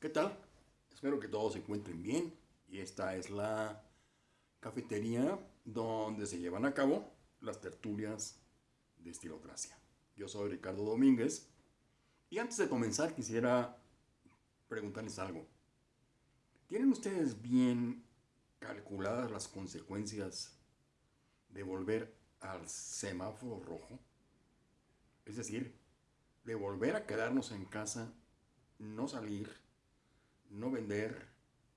¿Qué tal? Espero que todos se encuentren bien y esta es la cafetería donde se llevan a cabo las tertulias de Estilocracia. Yo soy Ricardo Domínguez y antes de comenzar quisiera preguntarles algo. ¿Tienen ustedes bien calculadas las consecuencias de volver al semáforo rojo? Es decir, de volver a quedarnos en casa, no salir, no vender,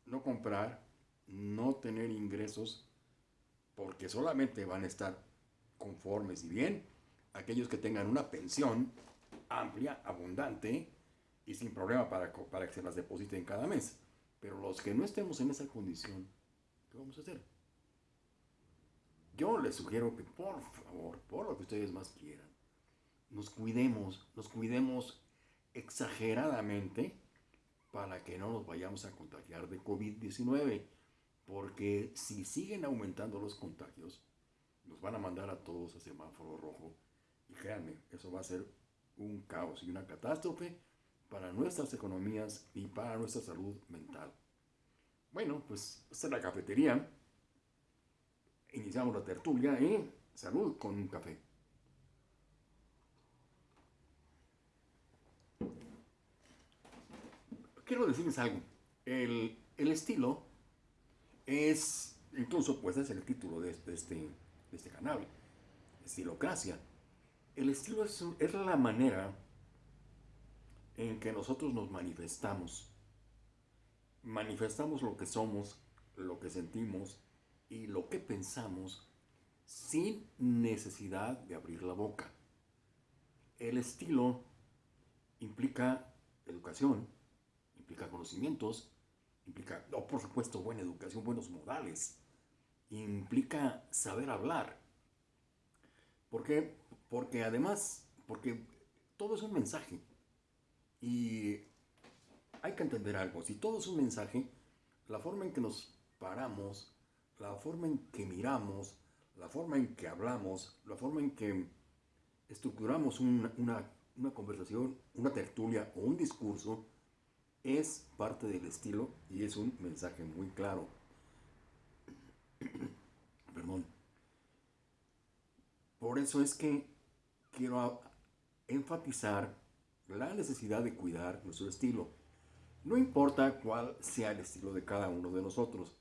no comprar, no tener ingresos, porque solamente van a estar conformes y bien aquellos que tengan una pensión amplia, abundante y sin problema para, para que se las depositen cada mes. Pero los que no estemos en esa condición, ¿qué vamos a hacer? Yo les sugiero que por favor, por lo que ustedes más quieran, nos cuidemos, nos cuidemos exageradamente para que no nos vayamos a contagiar de COVID-19. Porque si siguen aumentando los contagios, nos van a mandar a todos a semáforo rojo. Y créanme, eso va a ser un caos y una catástrofe para nuestras economías y para nuestra salud mental. Bueno, pues esta es la cafetería. Iniciamos la tertulia y salud con un café. Quiero decirles algo. El, estilo es, incluso pues es el título de, este, este canal, Estilocracia. El estilo es, es la manera en que nosotros nos manifestamos. Manifestamos lo que somos, lo que sentimos y lo que pensamos sin necesidad de abrir la boca. El estilo implica educación, implica conocimientos, implica, por supuesto, buena educación, buenos modales, implica saber hablar. ¿Por qué? Porque además, porque todo es un mensaje. Y hay que entender algo, si todo es un mensaje, la forma en que nos paramos, la forma en que miramos, la forma en que hablamos, la forma en que estructuramos una, una conversación, una tertulia o un discurso, es parte del estilo y es un mensaje muy claro. Perdón. Por eso es que quiero enfatizar la necesidad de cuidar nuestro estilo. No importa cuál sea el estilo de cada uno de nosotros.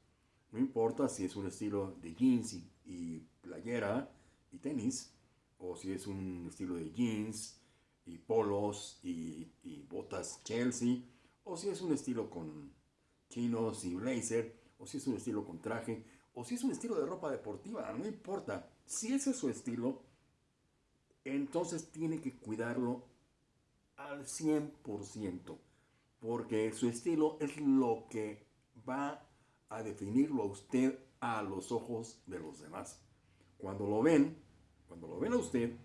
No importa si es un estilo de jeans y, playera y tenis, o si es un estilo de jeans y polos y, botas Chelsea, o si es un estilo con chinos y blazer, o si es un estilo con traje, o si es un estilo de ropa deportiva, no importa. Si ese es su estilo, entonces tiene que cuidarlo al 100%, porque su estilo es lo que va a definirlo a usted a los ojos de los demás. Cuando lo ven, cuando lo ven a usted,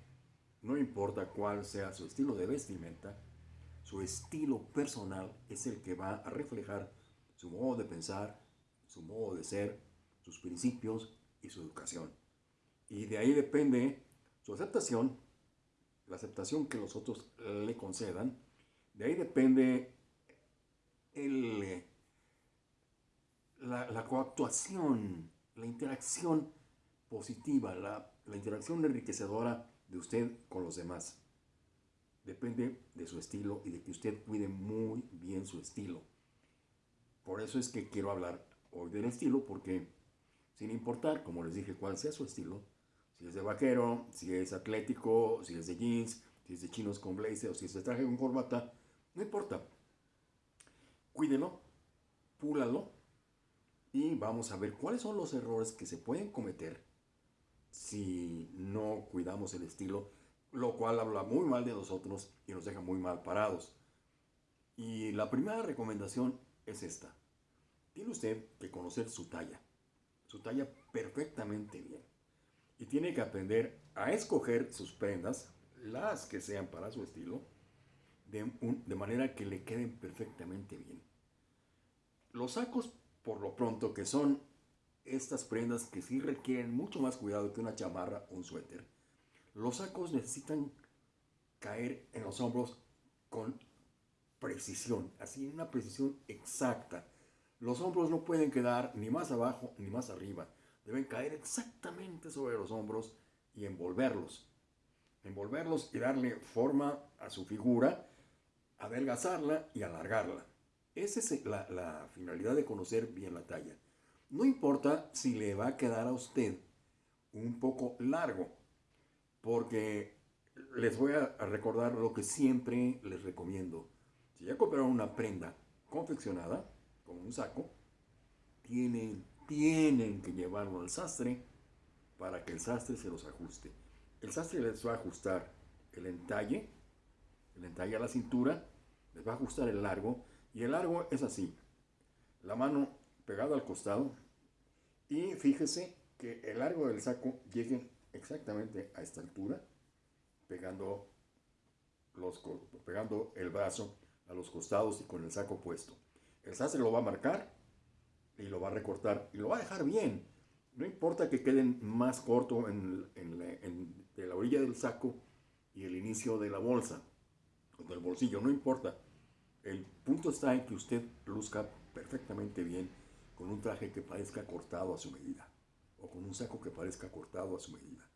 no importa cuál sea su estilo de vestimenta, su estilo personal es el que va a reflejar su modo de pensar, su modo de ser, sus principios y su educación. Y de ahí depende su aceptación, la aceptación que los otros le concedan. De ahí depende el, la, coactuación, la interacción positiva, la, la interacción enriquecedora de usted con los demás depende de su estilo y de que usted cuide muy bien su estilo. Por eso es que quiero hablar hoy del estilo, porque sin importar, como les dije, cuál sea su estilo, si es de vaquero, si es atlético, si es de jeans, si es de chinos con blazer o si es de traje con corbata, no importa. Cuídelo, púlalo y vamos a ver cuáles son los errores que se pueden cometer si no cuidamos el estilo lo cual habla muy mal de nosotros y nos deja muy mal parados. Y la primera recomendación es esta. Tiene usted que conocer su talla, su talla perfectamente bien. Y tiene que aprender a escoger sus prendas, las que sean para su estilo, de, de manera que le queden perfectamente bien. Los sacos, por lo pronto, que son estas prendas que sí requieren mucho más cuidado que una chamarra o un suéter, los sacos necesitan caer en los hombros con precisión, así una precisión exacta. Los hombros no pueden quedar ni más abajo ni más arriba. Deben caer exactamente sobre los hombros y envolverlos. Envolverlos y darle forma a su figura, adelgazarla y alargarla. Esa es la, la finalidad de conocer bien la talla. No importa si le va a quedar a usted un poco largo, porque les voy a recordar lo que siempre les recomiendo. Si ya compraron una prenda confeccionada, con un saco, tienen, tienen que llevarlo al sastre para que el sastre se los ajuste. El sastre les va a ajustar el entalle, el entalle a la cintura, les va a ajustar el largo, y el largo es así. La mano pegada al costado, y fíjese que el largo del saco llegue exactamente a esta altura, pegando, los, pegando el brazo a los costados y con el saco puesto. El sastre lo va a marcar y lo va a recortar y lo va a dejar bien. No importa que queden más corto en, la, orilla del saco y el inicio de la bolsa o del bolsillo, no importa. El punto está en que usted luzca perfectamente bien con un traje que parezca cortado a su medida con un saco que parezca cortado a su medida.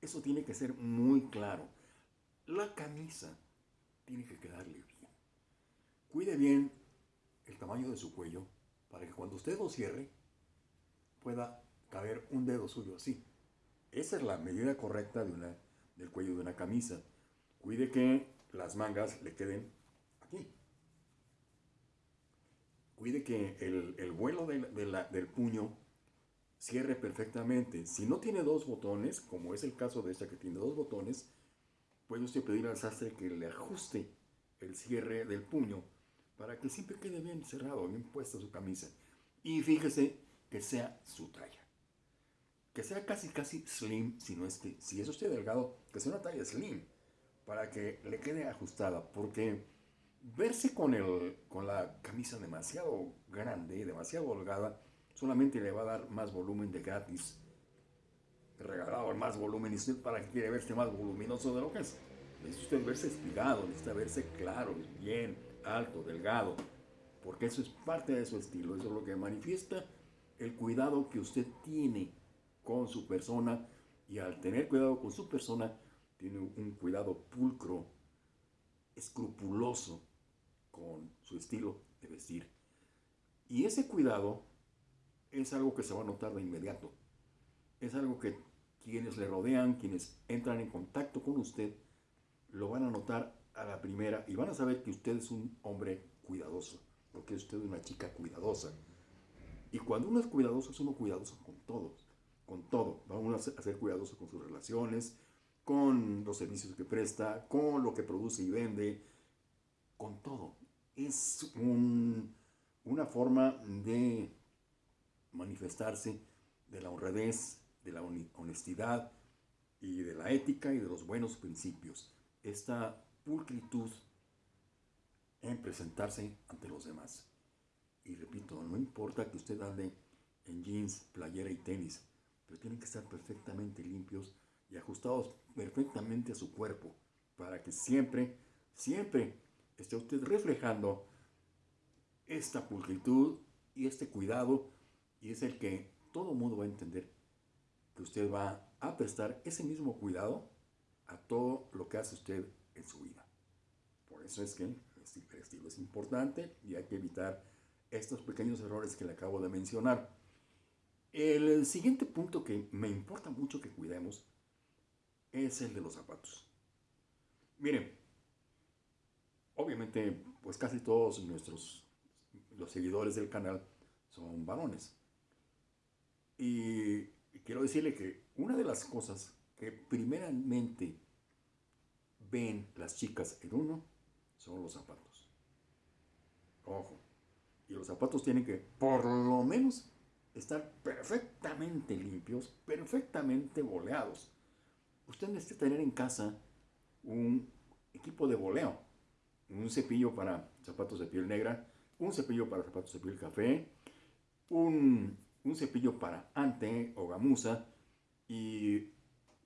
Eso tiene que ser muy claro. La camisa tiene que quedarle bien. Cuide bien el tamaño de su cuello para que cuando usted lo cierre pueda caber un dedo suyo así. Esa es la medida correcta de una, del cuello de una camisa. Cuide que las mangas le queden aquí. Cuide que el, vuelo del puño cierre perfectamente. Si no tiene dos botones, como es el caso de esta que tiene dos botones, puede usted pedir al sastre que le ajuste el cierre del puño para que siempre quede bien cerrado, bien puesta su camisa. Y fíjese que sea su talla. Que sea casi casi slim, si no es que, si es usted delgado, que sea una talla slim, para que le quede ajustada, porque verse con, el, con la camisa demasiado grande, demasiado holgada, solamente le va a dar más volumen de gratis. Regalado más volumen y usted para que quiere verse más voluminoso de lo que es. Necesita usted verse espigado, necesita verse claro, bien, alto, delgado. Porque eso es parte de su estilo, eso es lo que manifiesta el cuidado que usted tiene con su persona y al tener cuidado con su persona tiene un cuidado pulcro, escrupuloso con su estilo de vestir. Y ese cuidado es algo que se va a notar de inmediato. Es algo que quienes le rodean, quienes entran en contacto con usted, lo van a notar a la primera y van a saber que usted es un hombre cuidadoso, porque es usted una chica cuidadosa. Y cuando uno es cuidadoso, es uno cuidadoso con todo, con todo. Vamos a ser cuidadoso con sus relaciones, con los servicios que presta, con lo que produce y vende, con todo. Es una forma de manifestarse de la honradez, de la honestidad y de la ética y de los buenos principios. Esta pulcritud en presentarse ante los demás. Y repito, no importa que usted ande en jeans, playera y tenis, pero tienen que estar perfectamente limpios y ajustados perfectamente a su cuerpo para que siempre, siempre esté usted reflejando esta pulcritud y este cuidado y es el que todo mundo va a entender que usted va a prestar ese mismo cuidado a todo lo que hace usted en su vida. Por eso es que el estilo es importante y hay que evitar estos pequeños errores que le acabo de mencionar. El siguiente punto que me importa mucho que cuidemos es el de los zapatos. Miren, obviamente, pues casi todos nuestros los seguidores del canal son varones. Y quiero decirle que una de las cosas que primeramente ven las chicas en uno son los zapatos. Ojo. Y los zapatos tienen que, por lo menos, estar perfectamente limpios, perfectamente boleados. Usted necesita tener en casa un equipo de boleo, un cepillo para zapatos de piel negra, un cepillo para zapatos de piel café, un un cepillo para ante o gamuza y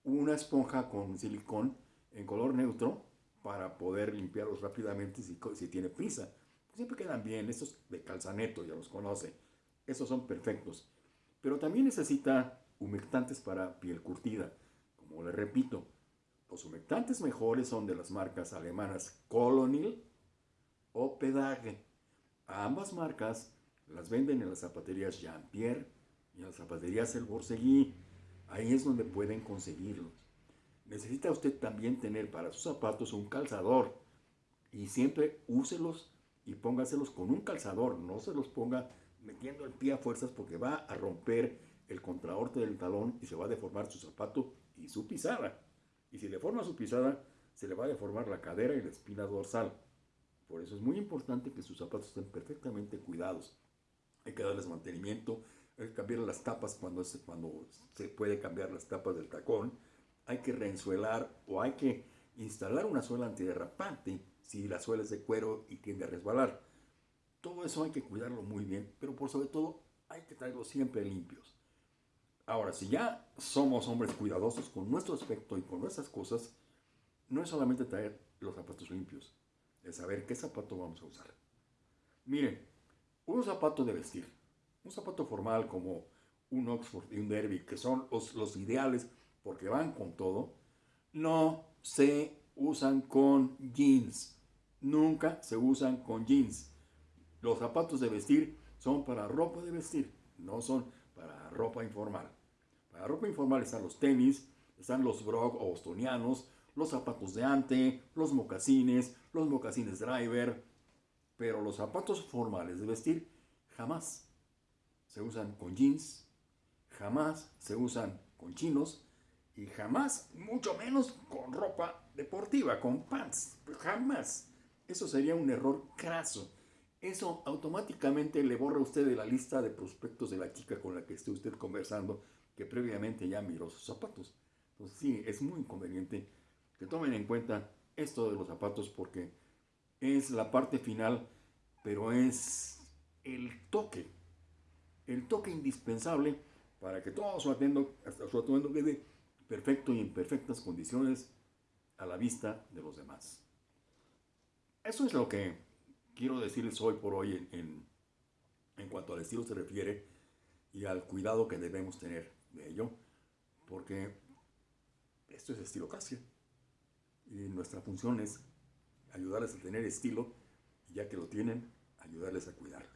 una esponja con silicón en color neutro para poder limpiarlos rápidamente si, si tiene prisa. Siempre quedan bien, estos de calzaneto, ya los conoce. Esos son perfectos. Pero también necesita humectantes para piel curtida. Como le repito, los humectantes mejores son de las marcas alemanas Colonil o Pedage. ambas marcas las venden en las zapaterías Jean-Pierre y en las zapaterías El Borseguí. Ahí es donde pueden conseguirlos. Necesita usted también tener para sus zapatos un calzador y siempre úselos y póngaselos con un calzador, no se los ponga metiendo el pie a fuerzas porque va a romper el contraorte del talón y se va a deformar su zapato y su pisada. Y si le forma su pisada, se le va a deformar la cadera y la espina dorsal. Por eso es muy importante que sus zapatos estén perfectamente cuidados. Hay que darles mantenimiento, hay que cambiar las tapas cuando, cuando se puede cambiar las tapas del tacón hay que reensuelar o hay que instalar una suela antiderrapante si la suela es de cuero y tiende a resbalar. Todo eso hay que cuidarlo muy bien, pero por sobre todo hay que traerlos siempre limpios. Ahora, si ya somos hombres cuidadosos con nuestro aspecto y con nuestras cosas, no es solamente traer los zapatos limpios, es saber qué zapato vamos a usar. Miren, un zapato de vestir, un zapato formal como un Oxford y un Derby, que son los, ideales porque van con todo, no se usan con jeans. Nunca se usan con jeans. Los zapatos de vestir son para ropa de vestir, no son para ropa informal. Para ropa informal están los tenis, están los brog o bostonianos, los zapatos de ante, los mocasines, los mocasines driver, pero los zapatos formales de vestir jamás se usan con jeans, jamás se usan con chinos, y jamás, mucho menos con ropa deportiva, con pants. Jamás. Eso sería un error craso. Eso automáticamente le borra a usted de la lista de prospectos de la chica con la que esté usted conversando, que previamente ya miró sus zapatos. Entonces sí, es muy inconveniente que tomen en cuenta esto de los zapatos porque es la parte final, pero es el toque, el toque indispensable para que todo su atuendo, su quede perfecto y en perfectas condiciones a la vista de los demás. Eso es lo que quiero decirles hoy por hoy en, en, cuanto al estilo se refiere y al cuidado que debemos tener de ello, porque esto es estilo casi y nuestra función es ayudarles a tener estilo y ya que lo tienen, ayudarles a cuidarlo.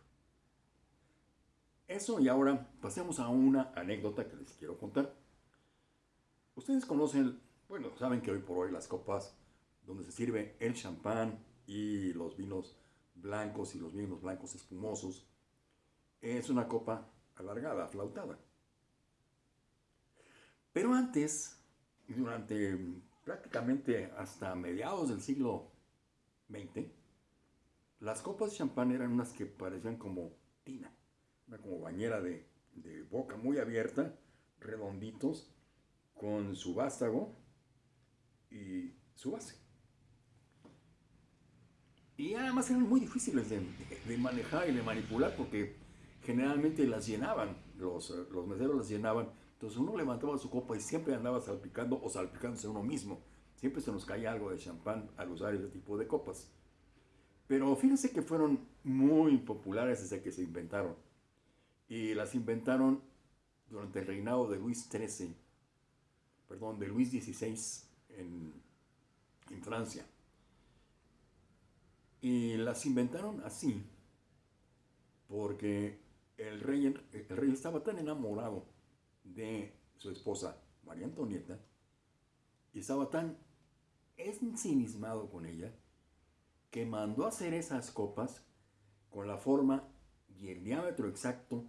Eso y ahora pasemos a una anécdota que les quiero contar. Ustedes conocen, bueno, saben que hoy por hoy las copas donde se sirve el champán y los vinos blancos y los vinos blancos espumosos es una copa alargada, flautada. Pero antes, durante prácticamente hasta mediados del siglo XX, las copas de champán eran unas que parecían como tina, una como bañera de, de boca muy abierta, redonditos, con su vástago y su base. Y además eran muy difíciles de, manejar y de manipular porque generalmente las llenaban, los, los meseros las llenaban. Entonces uno levantaba su copa y siempre andaba salpicando o salpicándose uno mismo. Siempre se nos caía algo de champán al usar ese tipo de copas. Pero fíjense que fueron muy populares desde que se inventaron. Y las inventaron durante el reinado de Luis XIII perdón, de Luis XVI en, en Francia. Y las inventaron así porque el rey, el rey estaba tan enamorado de su esposa María Antonieta y estaba tan ensimismado con ella que mandó hacer esas copas con la forma y el diámetro exacto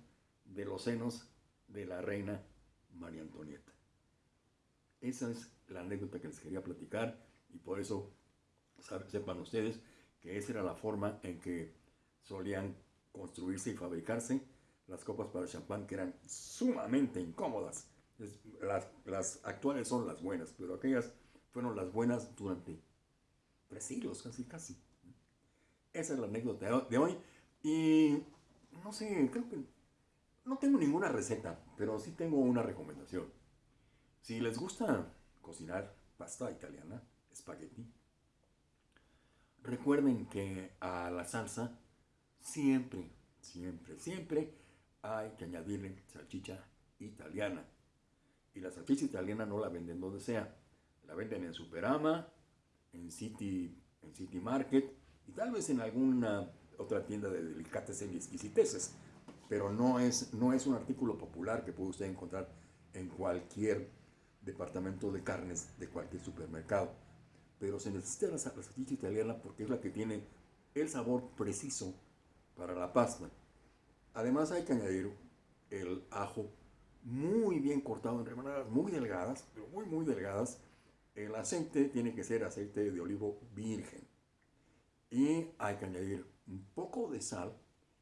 de los senos de la reina María Antonieta. Esa es la anécdota que les quería platicar y por eso sepan ustedes que esa era la forma en que solían construirse y fabricarse las copas para champán que eran sumamente incómodas. las, actuales son las buenas, pero aquellas fueron las buenas durante tres siglos, casi, casi. Esa es la anécdota de hoy. Y no sé, creo que no tengo ninguna receta, pero sí tengo una recomendación. Si les gusta cocinar pasta italiana, espagueti, recuerden que a la salsa siempre, siempre, siempre hay que añadirle salchicha italiana. Y la salchicha italiana no la venden donde sea. La venden en Superama, en City, en City Market y tal vez en alguna otra tienda de delicatessen y exquisiteces. Pero no es, no es un artículo popular que puede usted encontrar en cualquier departamento de carnes de cualquier supermercado. Pero se necesita la, la salchicha italiana porque es la que tiene el sabor preciso para la pasta. Además hay que añadir el ajo muy bien cortado en remanadas muy delgadas, pero muy muy delgadas. El aceite tiene que ser aceite de olivo virgen. Y hay que añadir un poco de sal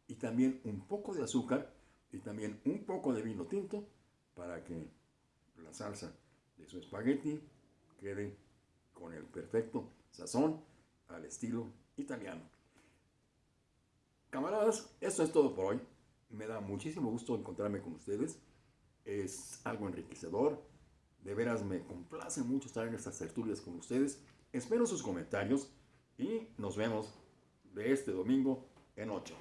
y también un poco de azúcar y también un poco de vino tinto para que la salsa de su espagueti quede con el perfecto sazón al estilo italiano. Camaradas, esto es todo por hoy. Me da muchísimo gusto encontrarme con ustedes. Es algo enriquecedor. De veras me complace mucho estar en estas tertulias con ustedes. Espero sus comentarios y nos vemos de este domingo en 8.